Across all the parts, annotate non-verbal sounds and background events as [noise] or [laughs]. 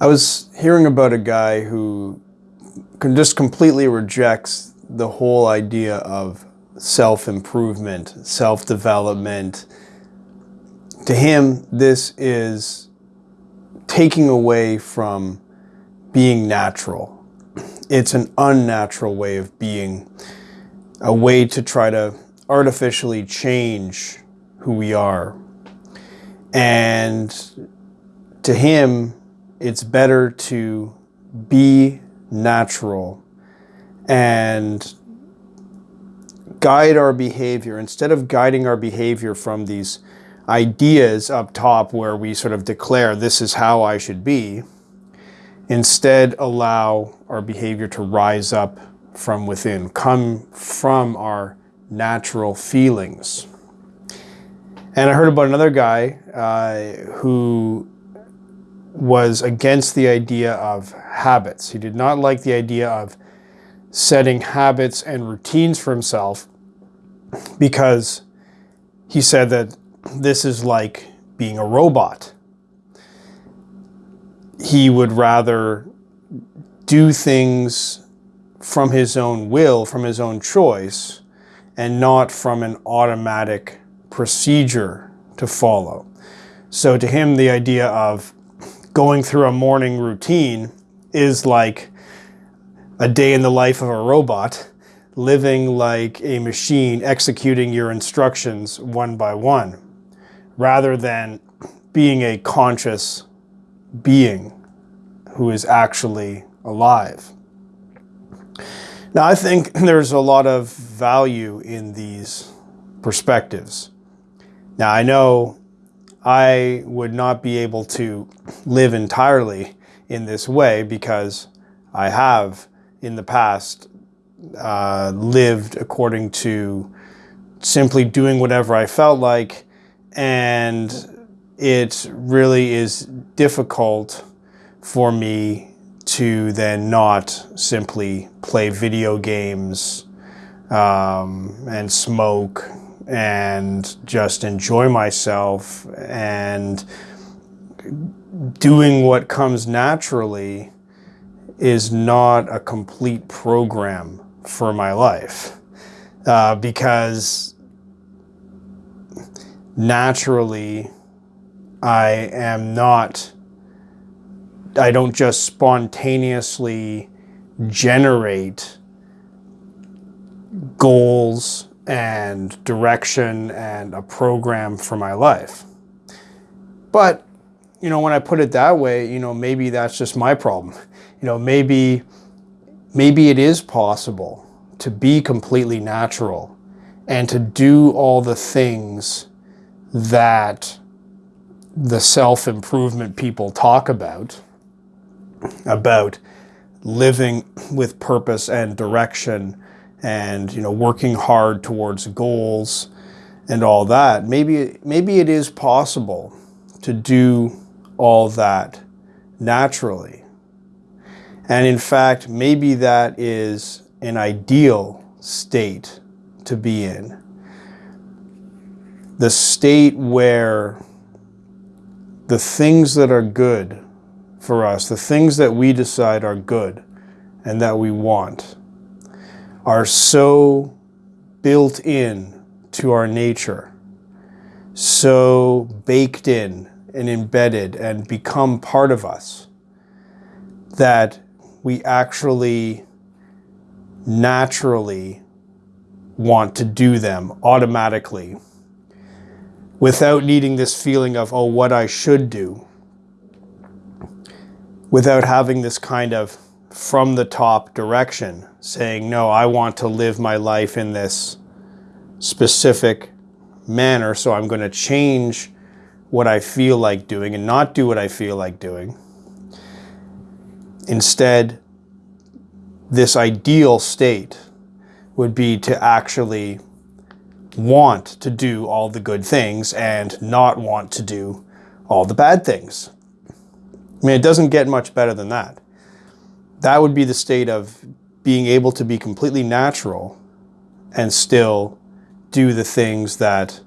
I was hearing about a guy who can just completely rejects the whole idea of self-improvement, self-development. To him, this is taking away from being natural. It's an unnatural way of being, a way to try to artificially change who we are. And to him, it's better to be natural and guide our behavior instead of guiding our behavior from these ideas up top where we sort of declare this is how I should be. Instead allow our behavior to rise up from within come from our natural feelings. And I heard about another guy uh, who was against the idea of habits. He did not like the idea of setting habits and routines for himself because he said that this is like being a robot. He would rather do things from his own will, from his own choice, and not from an automatic procedure to follow. So to him, the idea of going through a morning routine is like a day in the life of a robot, living like a machine, executing your instructions one by one, rather than being a conscious being who is actually alive. Now, I think [laughs] there's a lot of value in these perspectives. Now, I know I would not be able to live entirely in this way because I have in the past uh, lived according to simply doing whatever I felt like and it really is difficult for me to then not simply play video games um, and smoke and just enjoy myself and doing what comes naturally is not a complete program for my life uh, because naturally I am not, I don't just spontaneously generate goals and direction and a program for my life. But, you know, when I put it that way, you know, maybe that's just my problem. You know, maybe, maybe it is possible to be completely natural and to do all the things that the self-improvement people talk about, about living with purpose and direction and you know working hard towards goals and all that maybe maybe it is possible to do all that naturally. And in fact maybe that is an ideal state to be in. The state where the things that are good for us the things that we decide are good and that we want are so built in to our nature, so baked in and embedded and become part of us that we actually naturally want to do them automatically without needing this feeling of, oh, what I should do, without having this kind of from the top direction saying, no, I want to live my life in this specific manner. So I'm going to change what I feel like doing and not do what I feel like doing. Instead, this ideal state would be to actually want to do all the good things and not want to do all the bad things. I mean, it doesn't get much better than that. That would be the state of being able to be completely natural and still do the things that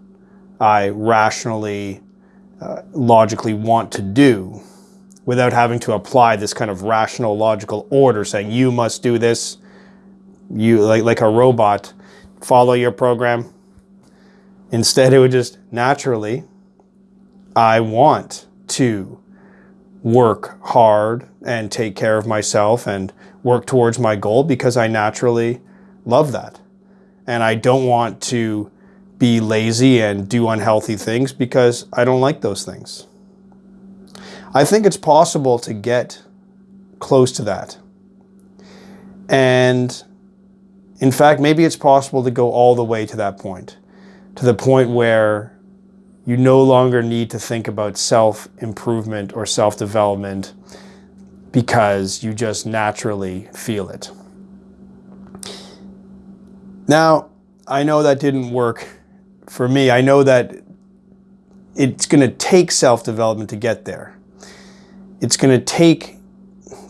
I rationally, uh, logically want to do without having to apply this kind of rational logical order saying you must do this. You like like a robot. Follow your program. Instead it would just naturally i want to work hard and take care of myself and work towards my goal because i naturally love that and i don't want to be lazy and do unhealthy things because i don't like those things I think it's possible to get close to that. And in fact, maybe it's possible to go all the way to that point, to the point where you no longer need to think about self-improvement or self-development because you just naturally feel it. Now, I know that didn't work for me. I know that it's going to take self-development to get there it's going to take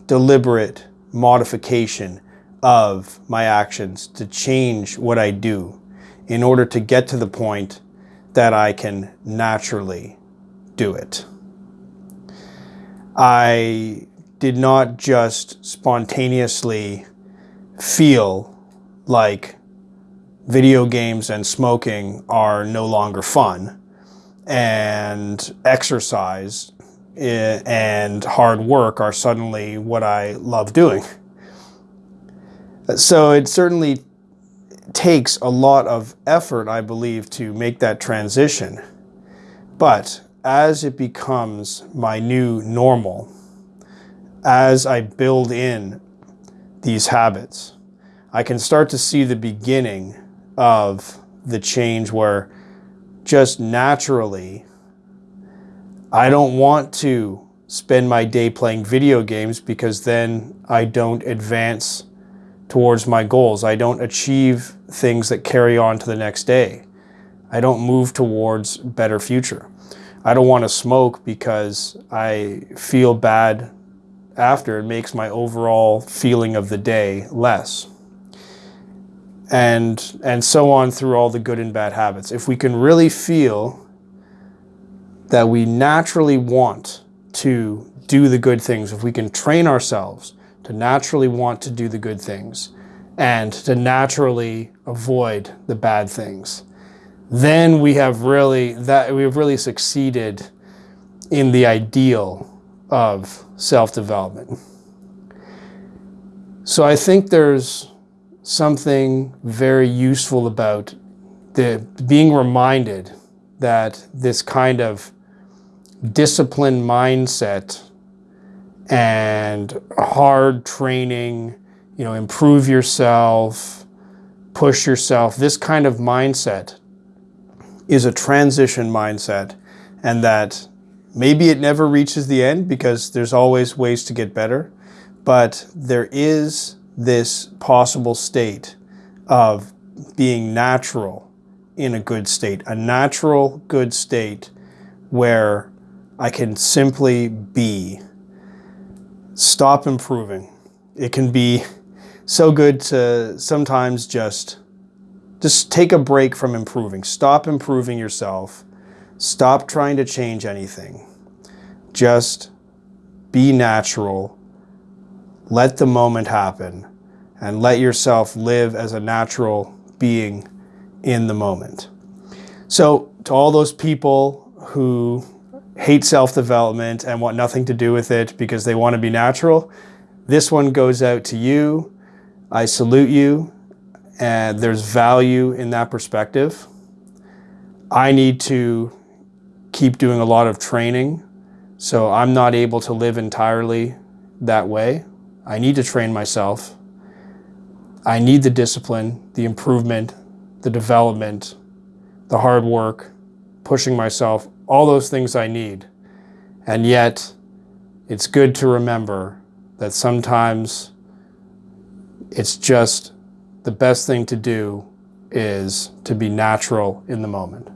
deliberate modification of my actions to change what I do in order to get to the point that I can naturally do it. I did not just spontaneously feel like video games and smoking are no longer fun and exercise eh, and hard work are suddenly what I love doing. So it certainly takes a lot of effort, I believe, to make that transition. But as it becomes my new normal, as I build in these habits, I can start to see the beginning of the change where just naturally I don't want to spend my day playing video games because then I don't advance towards my goals. I don't achieve things that carry on to the next day. I don't move towards better future. I don't want to smoke because I feel bad after. It makes my overall feeling of the day less. And, and so on through all the good and bad habits. If we can really feel that we naturally want to do the good things, if we can train ourselves to naturally want to do the good things and to naturally avoid the bad things, then we have really that we have really succeeded in the ideal of self-development. So I think there's something very useful about the being reminded that this kind of disciplined mindset and hard training, you know, improve yourself, push yourself. This kind of mindset is a transition mindset and that maybe it never reaches the end because there's always ways to get better, but there is this possible state of being natural in a good state, a natural good state where I can simply be. Stop improving. It can be so good to sometimes just just take a break from improving. Stop improving yourself. Stop trying to change anything. Just be natural. Let the moment happen and let yourself live as a natural being in the moment. So to all those people who hate self-development and want nothing to do with it because they want to be natural, this one goes out to you. I salute you and there's value in that perspective. I need to keep doing a lot of training so I'm not able to live entirely that way. I need to train myself. I need the discipline, the improvement, the development, the hard work, pushing myself all those things I need. And yet, it's good to remember that sometimes it's just the best thing to do is to be natural in the moment.